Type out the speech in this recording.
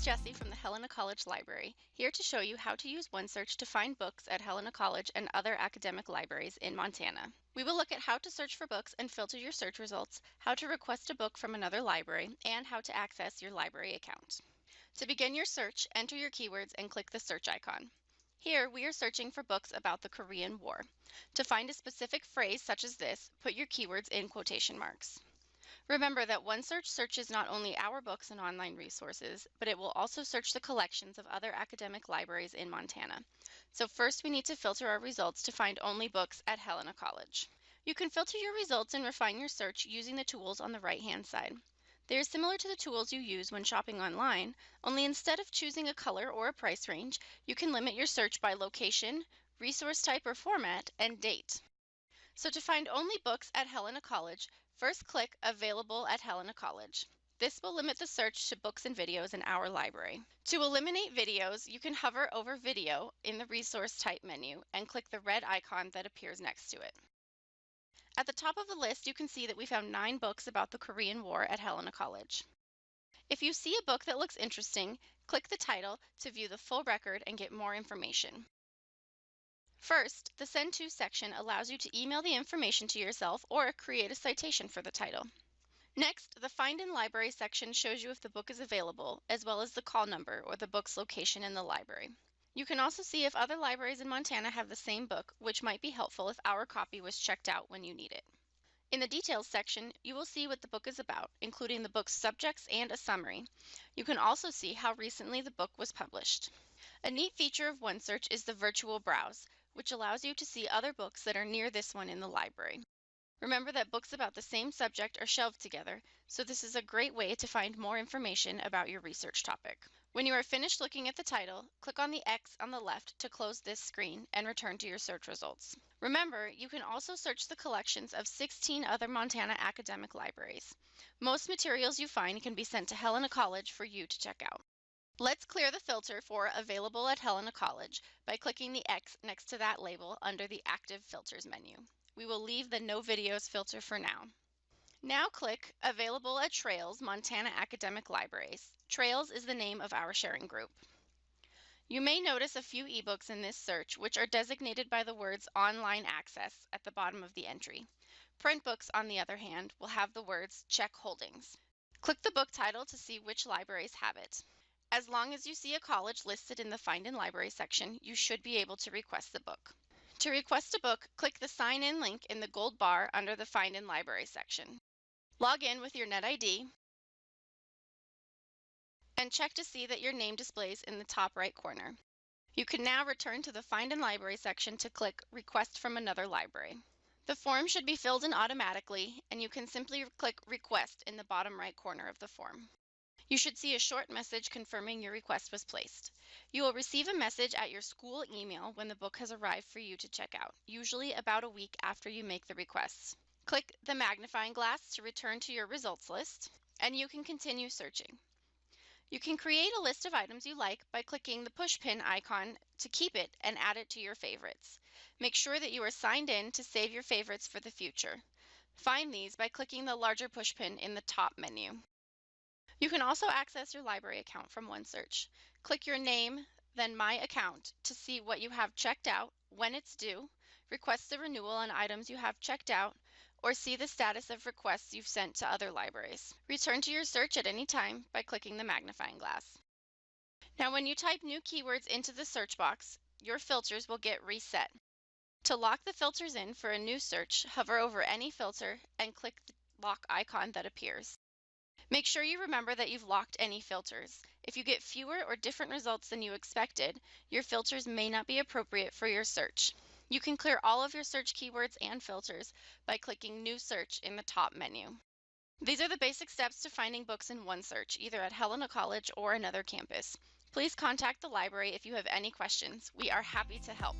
is Jessie from the Helena College Library, here to show you how to use OneSearch to find books at Helena College and other academic libraries in Montana. We will look at how to search for books and filter your search results, how to request a book from another library, and how to access your library account. To begin your search, enter your keywords and click the search icon. Here, we are searching for books about the Korean War. To find a specific phrase such as this, put your keywords in quotation marks. Remember that OneSearch searches not only our books and online resources, but it will also search the collections of other academic libraries in Montana. So first we need to filter our results to find only books at Helena College. You can filter your results and refine your search using the tools on the right-hand side. They are similar to the tools you use when shopping online, only instead of choosing a color or a price range, you can limit your search by location, resource type or format, and date. So to find only books at Helena College, First click Available at Helena College. This will limit the search to books and videos in our library. To eliminate videos, you can hover over Video in the Resource Type menu and click the red icon that appears next to it. At the top of the list, you can see that we found nine books about the Korean War at Helena College. If you see a book that looks interesting, click the title to view the full record and get more information. First, the Send To section allows you to email the information to yourself or create a citation for the title. Next, the Find in Library section shows you if the book is available, as well as the call number or the book's location in the library. You can also see if other libraries in Montana have the same book, which might be helpful if our copy was checked out when you need it. In the Details section, you will see what the book is about, including the book's subjects and a summary. You can also see how recently the book was published. A neat feature of OneSearch is the Virtual Browse, which allows you to see other books that are near this one in the library. Remember that books about the same subject are shelved together, so this is a great way to find more information about your research topic. When you are finished looking at the title, click on the X on the left to close this screen and return to your search results. Remember, you can also search the collections of 16 other Montana academic libraries. Most materials you find can be sent to Helena College for you to check out. Let's clear the filter for Available at Helena College by clicking the X next to that label under the Active Filters menu. We will leave the No Videos filter for now. Now click Available at Trails Montana Academic Libraries. Trails is the name of our sharing group. You may notice a few ebooks in this search which are designated by the words Online Access at the bottom of the entry. Print books, on the other hand, will have the words Check Holdings. Click the book title to see which libraries have it. As long as you see a college listed in the Find in Library section, you should be able to request the book. To request a book, click the Sign In link in the gold bar under the Find in Library section. Log in with your NetID and check to see that your name displays in the top right corner. You can now return to the Find in Library section to click Request from another library. The form should be filled in automatically, and you can simply click Request in the bottom right corner of the form. You should see a short message confirming your request was placed. You will receive a message at your school email when the book has arrived for you to check out, usually about a week after you make the request. Click the magnifying glass to return to your results list, and you can continue searching. You can create a list of items you like by clicking the pushpin icon to keep it and add it to your favorites. Make sure that you are signed in to save your favorites for the future. Find these by clicking the larger pushpin in the top menu. You can also access your library account from OneSearch. Click your name, then My Account to see what you have checked out, when it's due, request the renewal on items you have checked out, or see the status of requests you've sent to other libraries. Return to your search at any time by clicking the magnifying glass. Now when you type new keywords into the search box, your filters will get reset. To lock the filters in for a new search, hover over any filter and click the lock icon that appears. Make sure you remember that you've locked any filters. If you get fewer or different results than you expected, your filters may not be appropriate for your search. You can clear all of your search keywords and filters by clicking New Search in the top menu. These are the basic steps to finding books in OneSearch, either at Helena College or another campus. Please contact the library if you have any questions. We are happy to help.